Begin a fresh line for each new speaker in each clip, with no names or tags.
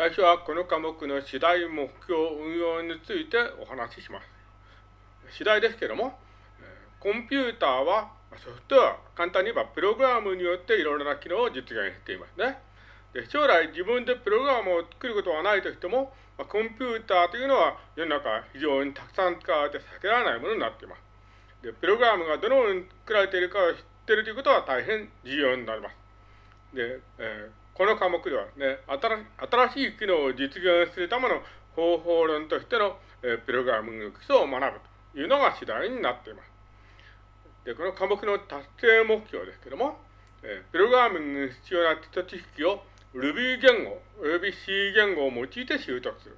最初はこの科目の次第目標運用についてお話しします。次第ですけども、コンピューターはソフトウェア、簡単に言えばプログラムによっていろいろな機能を実現していますね。で将来自分でプログラムを作ることはないとしても、ま、コンピューターというのは世の中非常にたくさん使われて避けられないものになっています。でプログラムがどのように作られているかを知っているということは大変重要になります。で、えー、この科目ではね新しい機能を実現するための方法論としての、えー、プログラミング基礎を学ぶというのが次第になっています。で、この科目の達成目標ですけども、えー、プログラミングに必要な基礎知識を Ruby 言語及び C 言語を用いて習得する。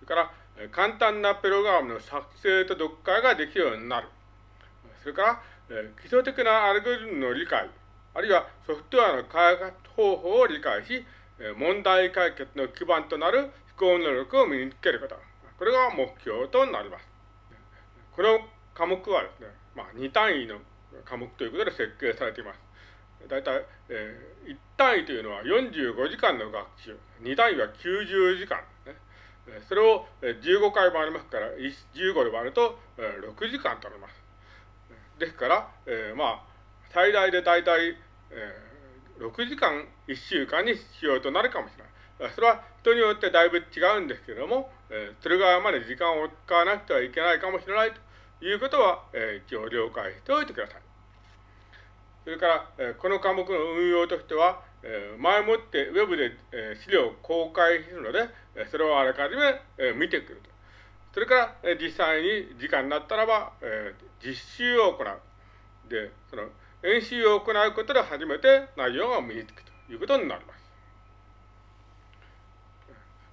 それから、えー、簡単なプログラムの作成と読解ができるようになる。それから、えー、基礎的なアルゴリズムの理解、あるいはソフトウェアの開発方法を理解し、問題解決の基盤となる思考能力を身につけること。これが目標となります。この科目はですね、まあ、2単位の科目ということで設計されています。大体、えー、1単位というのは45時間の学習、2単位は90時間、ね。それを15回もありますから、15で割ると6時間となります。ですから、えー、まあ、最大で大体、えー、6時間1週間に必要となるかもしれない。それは人によってだいぶ違うんですけれども、えー、鶴川まで時間を使わなくてはいけないかもしれないということは、えー、一応了解しておいてください。それから、えこの科目の運用としては、え前もってウェブで、え資料を公開するので、えそれをあらかじめ、え見てくると。それから、え実際に時間になったらば、え実習を行う。で、その演習を行うことで初めて内容が身につくということになります。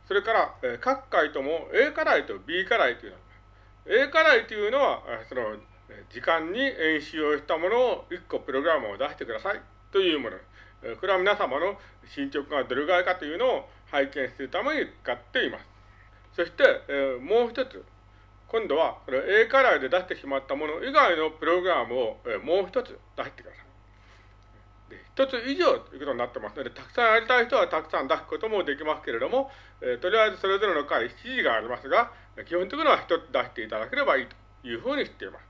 それから、え各回とも A 課題と B 課題というのは、A 課題というのは、その時間に演習をしたものを1個プログラムを出してくださいというもの。これは皆様の進捗がどれぐらいかというのを拝見するために使っています。そして、えもう一つ、今度はこれ A 課題で出してしまったもの以外のプログラムを、えもう一つ出してください。一つ以上ということになってますので、たくさんやりたい人はたくさん出すこともできますけれども、えとりあえずそれぞれの回指示がありますが、基本的には一つ出していただければいいというふうにしています。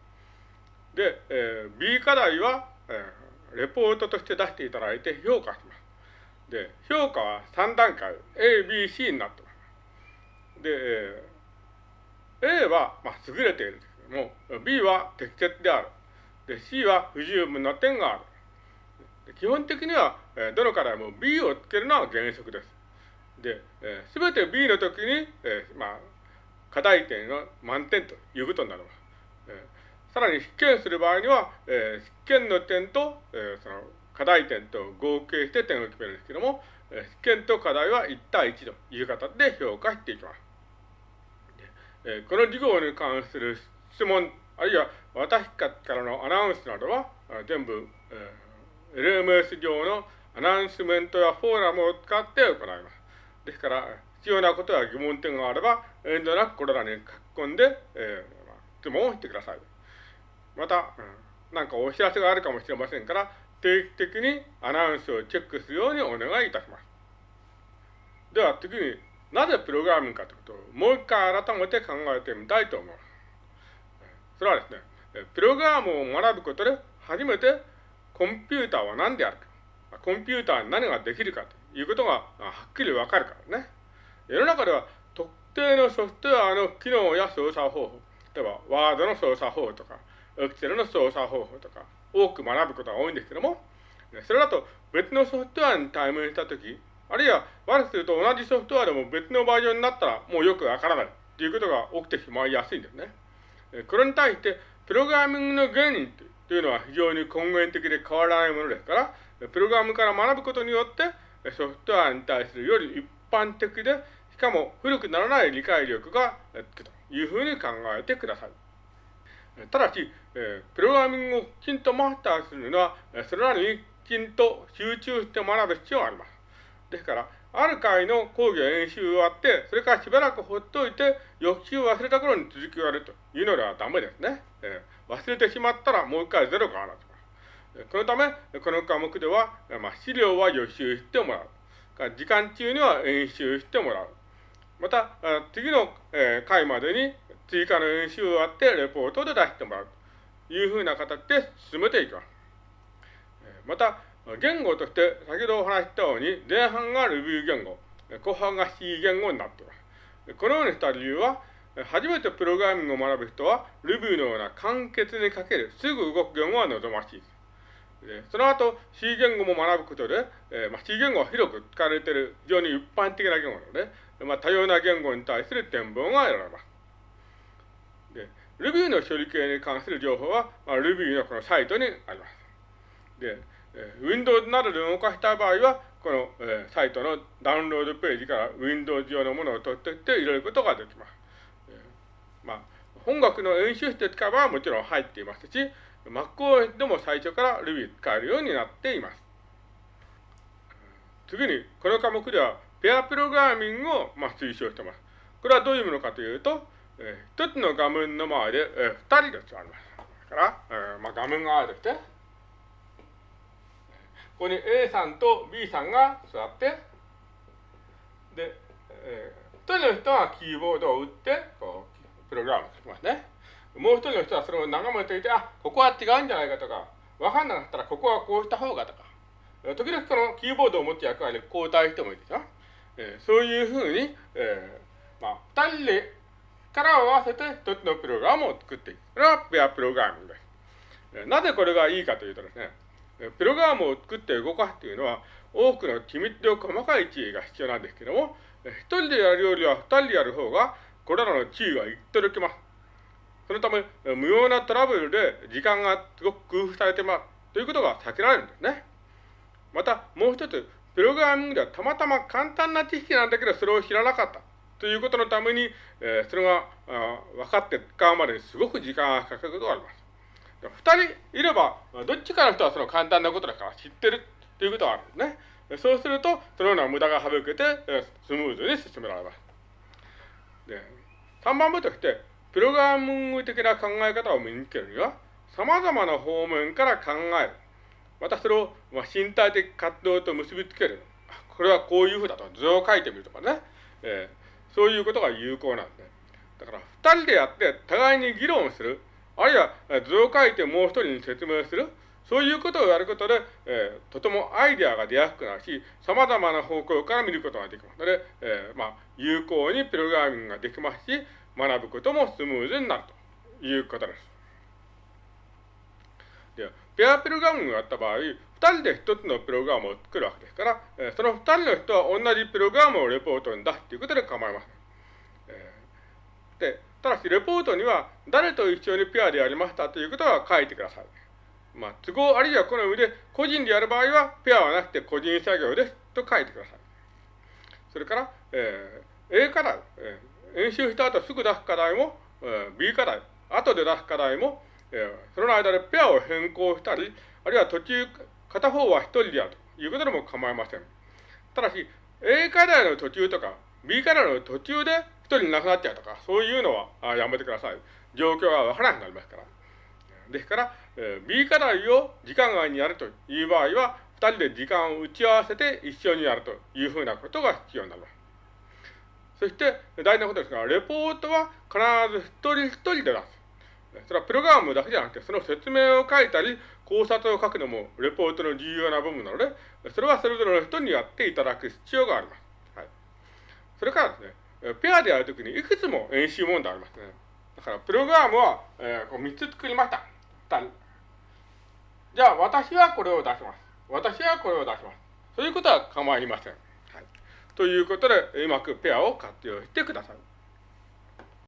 で、えー、B 課題は、えー、レポートとして出していただいて評価します。で、評価は3段階、A、B、C になってます。で、えー、A は、まあ、優れているんですけども、B は適切である。で、C は不十分な点がある。基本的には、えー、どの課題も B をつけるのは原則です。で、す、え、べ、て B の時に、えー、まあ、課題点が満点ということになります。えーさらに試験する場合には、えー、試験の点と、えー、その課題点と合計して点を決めるんですけども、えー、試験と課題は1対1という形で評価していきます。えー、この授業に関する質問、あるいは私からのアナウンスなどは、全部、えー、LMS 上のアナウンスメントやフォーラムを使って行います。ですから、必要なことや疑問点があれば、遠慮なくこれらに書き込んで、えー、質問をしてください。また、う、んかお知らせがあるかもしれませんから、定期的にアナウンスをチェックするようにお願いいたします。では次に、なぜプログラミングかということをもう一回改めて考えてみたいと思います。それはですね、プログラムを学ぶことで初めてコンピューターは何であるか、コンピューターに何ができるかということがはっきりわかるからね。世の中では特定のソフトウェアの機能や操作方法、例えばワードの操作方法とか、エクセルの操作方法とか、多く学ぶことが多いんですけども、それだと別のソフトウェアに対面したとき、あるいは悪くすると同じソフトウェアでも別のバージョンになったらもうよくわからないということが起きてしまいやすいんですね。これに対して、プログラミングの原理というのは非常に根源的で変わらないものですから、プログラムから学ぶことによって、ソフトウェアに対するより一般的で、しかも古くならない理解力がつくというふうに考えてください。ただし、プログラミングをきちんとマスターするのは、それらにきちんと集中して学ぶ必要があります。ですから、ある回の講義や演習終わって、それからしばらくほっといて、翌週忘れた頃に続きをやるというのではダメですね。えー、忘れてしまったらもう一回ゼロからなってます。このため、この科目では、まあ、資料は予習してもらう。時間中には演習してもらう。また、次の回までに追加の演習をやってレポートで出してもらうというふうな形で進めていきます。また、言語として先ほどお話したように前半が Ruby 言語、後半が C 言語になっています。このようにした理由は、初めてプログラミングを学ぶ人は Ruby のような簡潔に書ける、すぐ動く言語は望ましいで。その後 C 言語も学ぶことで、えまあ、C 言語は広く使われている非常に一般的な言語なので、まあ、多様な言語に対する展望が得られます。で、Ruby の処理系に関する情報は、まあ、Ruby のこのサイトにあります。で、えー、Windows などで動かした場合は、この、えー、サイトのダウンロードページから Windows 上のものを取っていって入れることができます。まあ、本学の演習室で使えばもちろん入っていますし、MacOS でも最初から Ruby 使えるようになっています。次に、この科目ではペアプログラミングを、まあ、推奨しています。これはどういうものかというと、えー、一つの画面の前で、えー、二人で座ります。だから、えーまあ、画面があるとして、ここに A さんと B さんが座って、で、えー、一人の人はキーボードを打って、こう、プログラムを書きますね。もう一人の人はそれを眺めていて、あ、ここは違うんじゃないかとか、わかんなかったらここはこうした方がとか、時々このキーボードを持つ役割で交代してもいいですよ。えー、そういうふうに、えー、まあ、二人で力を合わせて一つのプログラムを作っていく。これはペアプログラミングです。なぜこれがいいかというとですね、プログラムを作って動かすというのは、多くの機密で細かい地位が必要なんですけども、一人でやるよりは二人でやる方が、これらの地位がいっときます。そのため、無用なトラブルで時間がすごく工夫されてますということが避けられるんですね。また、もう一つ、プログラミングではたまたま簡単な知識なんだけど、それを知らなかった。ということのために、えー、それが分かって使うまでにすごく時間がかかることがあります。二人いれば、どっちかの人はその簡単なことだから知ってるということがあるんですね。そうすると、そのような無駄が省けて、スムーズに進められます。で、3番目として、プログラミング的な考え方を身につけるには、様々な方面から考える。またそれを、まあ、身体的活動と結びつける。これはこういうふうだと図を書いてみるとかね。えー、そういうことが有効なんで。だから、二人でやって互いに議論する。あるいは図を書いてもう一人に説明する。そういうことをやることで、えー、とてもアイデアが出やすくなるし、様々な方向から見ることができますので、えー、まあ、有効にプログラミングができますし、学ぶこともスムーズになるということです。でペアプログラミングをやった場合、二人で一つのプログラムを作るわけですから、えその二人の人は同じプログラムをレポートに出すということで構いません。えで、ただしレポートには誰と一緒にペアでやりましたということは書いてください。まあ、都合あるいはこの上で個人でやる場合はペアはなくて個人作業ですと書いてください。それから、えー、A 課題、えー、演習した後すぐ出す課題も、えー、B 課題、後で出す課題も、えー、その間でペアを変更したり、あるいは途中、片方は一人でやるということでも構いません。ただし、A 課題の途中とか、B 課題の途中で一人なくなっちゃうとか、そういうのはやめてください。状況がわからなくなりますから。ですから、えー、B 課題を時間外にやるという場合は、二人で時間を打ち合わせて一緒にやるというふうなことが必要になります。そして、大事なことですが、レポートは必ず一人一人で出す。それはプログラムだけじゃなくて、その説明を書いたり、考察を書くのもレポートの重要な部分なので、それはそれぞれの人にやっていただく必要があります。はい。それからですね、ペアでやるときにいくつも演習問題ありますね。だから、プログラムは、えー、こう3つ作りました。じゃあ、私はこれを出します。私はこれを出します。そういうことは構いません。はい。ということで、うまくペアを活用してください。